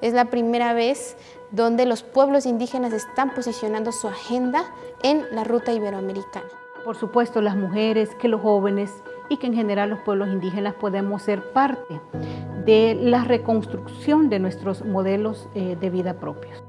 Es la primera vez donde los pueblos indígenas están posicionando su agenda en la ruta iberoamericana. Por supuesto, las mujeres, que los jóvenes y que en general los pueblos indígenas podemos ser parte de la reconstrucción de nuestros modelos eh, de vida propios.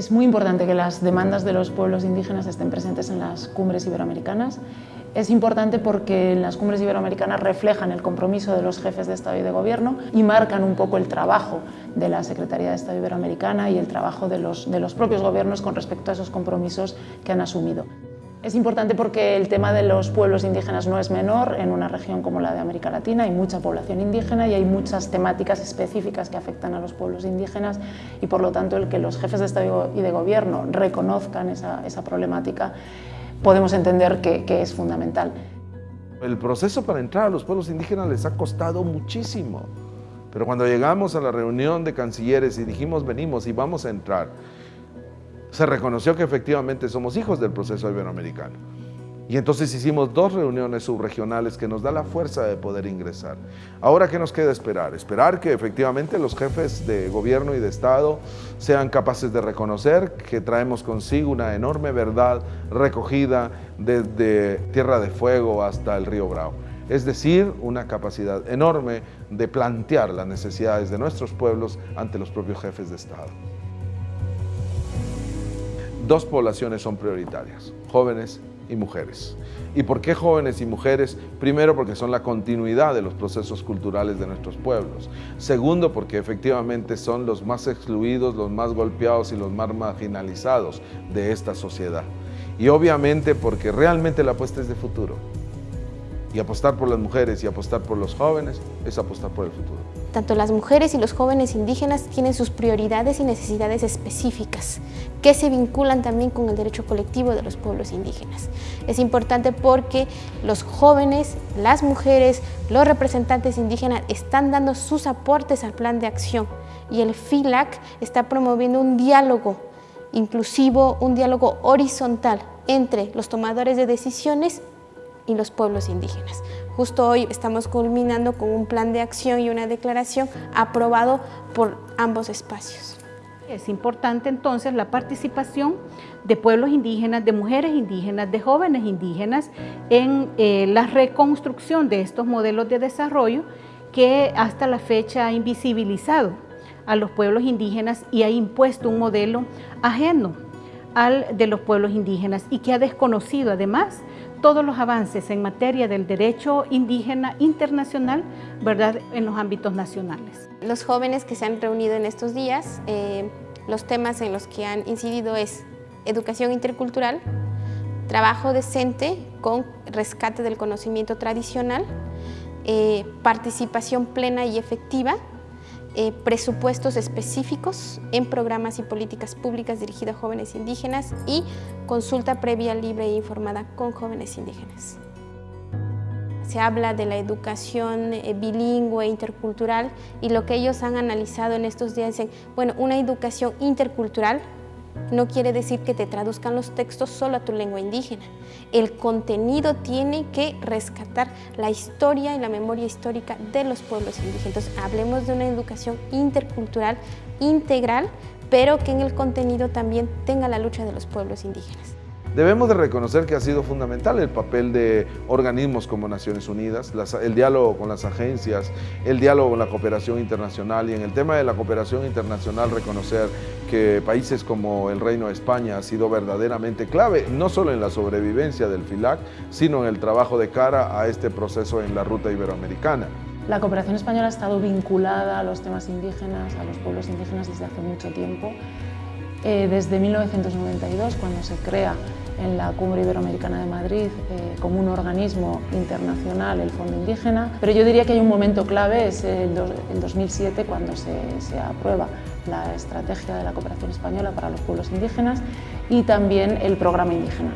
Es muy importante que las demandas de los pueblos indígenas estén presentes en las cumbres iberoamericanas. Es importante porque las cumbres iberoamericanas reflejan el compromiso de los jefes de Estado y de Gobierno y marcan un poco el trabajo de la Secretaría de Estado Iberoamericana y el trabajo de los, de los propios gobiernos con respecto a esos compromisos que han asumido. Es importante porque el tema de los pueblos indígenas no es menor en una región como la de América Latina, hay mucha población indígena y hay muchas temáticas específicas que afectan a los pueblos indígenas y por lo tanto el que los jefes de Estado y de Gobierno reconozcan esa, problemática podemos entender que, que es fundamental. El proceso para entrar a los pueblos indígenas les ha costado muchísimo, pero cuando llegamos a la reunión de cancilleres y dijimos venimos y vamos a entrar, se reconoció que efectivamente somos hijos del proceso iberoamericano. Y entonces hicimos dos reuniones subregionales que nos da la fuerza de poder ingresar. Ahora, ¿qué nos queda esperar? Esperar que efectivamente los jefes de gobierno y de Estado sean capaces de reconocer que traemos consigo una enorme verdad recogida desde Tierra de Fuego hasta el río Bravo. Es decir, una capacidad enorme de plantear las necesidades de nuestros pueblos ante los propios jefes de Estado dos poblaciones son prioritarias, jóvenes y mujeres. ¿Y por qué jóvenes y mujeres? Primero, porque son la continuidad de los procesos culturales de nuestros pueblos. Segundo, porque efectivamente son los más excluidos, los más golpeados y los más marginalizados de esta sociedad. Y obviamente porque realmente la apuesta es de futuro. Y apostar por las mujeres y apostar por los jóvenes es apostar por el futuro. Tanto las mujeres y los jóvenes indígenas tienen sus prioridades y necesidades específicas que se vinculan también con el derecho colectivo de los pueblos indígenas. Es importante porque los jóvenes, las mujeres, los representantes indígenas están dando sus aportes al plan de acción y el FILAC está promoviendo un diálogo inclusivo, un diálogo horizontal entre los tomadores de decisiones y los pueblos indígenas. Justo hoy estamos culminando con un plan de acción y una declaración aprobado por ambos espacios. Es importante entonces la participación de pueblos indígenas, de mujeres indígenas, de jóvenes indígenas en eh, la reconstrucción de estos modelos de desarrollo que hasta la fecha ha invisibilizado a los pueblos indígenas y ha impuesto un modelo ajeno al de los pueblos indígenas y que ha desconocido además todos los avances en materia del derecho indígena internacional ¿verdad? en los ámbitos nacionales. Los jóvenes que se han reunido en estos días, eh, los temas en los que han incidido es educación intercultural, trabajo decente con rescate del conocimiento tradicional, eh, participación plena y efectiva eh, presupuestos específicos en programas y políticas públicas dirigidas a jóvenes indígenas y consulta previa, libre e informada con jóvenes indígenas. Se habla de la educación eh, bilingüe, intercultural y lo que ellos han analizado en estos días es, bueno, una educación intercultural no quiere decir que te traduzcan los textos solo a tu lengua indígena. El contenido tiene que rescatar la historia y la memoria histórica de los pueblos indígenas. Entonces, hablemos de una educación intercultural, integral, pero que en el contenido también tenga la lucha de los pueblos indígenas. Debemos de reconocer que ha sido fundamental el papel de organismos como Naciones Unidas, el diálogo con las agencias, el diálogo con la cooperación internacional y en el tema de la cooperación internacional reconocer que países como el Reino de España ha sido verdaderamente clave, no solo en la sobrevivencia del FILAC, sino en el trabajo de cara a este proceso en la ruta iberoamericana. La cooperación española ha estado vinculada a los temas indígenas, a los pueblos indígenas desde hace mucho tiempo. Eh, desde 1992, cuando se crea en la Cumbre Iberoamericana de Madrid eh, como un organismo internacional el Fondo Indígena, pero yo diría que hay un momento clave, es el, 2007 cuando se, se, aprueba la estrategia de la cooperación española para los pueblos indígenas y también el programa indígena.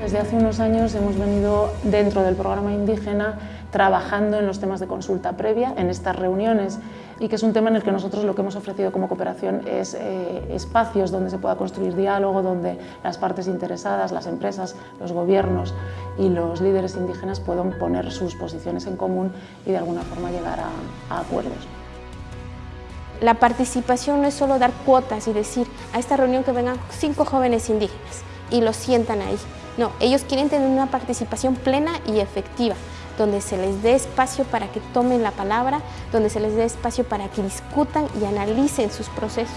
Desde hace unos años hemos venido dentro del programa indígena trabajando en los temas de consulta previa. En estas reuniones y que es un tema en el que nosotros lo que hemos ofrecido como cooperación es eh, espacios donde se pueda construir diálogo, donde las partes interesadas, las empresas, los gobiernos y los líderes indígenas puedan poner sus posiciones en común y de alguna forma llegar a, a acuerdos. La participación no es solo dar cuotas y decir a esta reunión que vengan cinco jóvenes indígenas y los sientan ahí. No, ellos quieren tener una participación plena y efectiva, donde se les dé espacio para que tomen la palabra, donde se les dé espacio para que discutan y analicen sus procesos.